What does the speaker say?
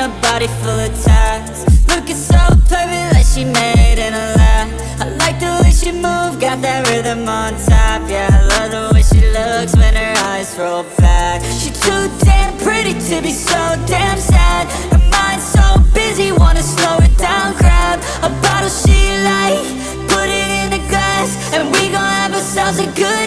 a body full of tats Looking so perfect like she made in a lie. I like the way she move, got that rhythm on top. Yeah, I love the way she looks when her eyes roll back. She too damn pretty to be so damn sad. Her mind's so busy, wanna slow it down. Grab a bottle she like, put it in a glass And we gon' have ourselves a good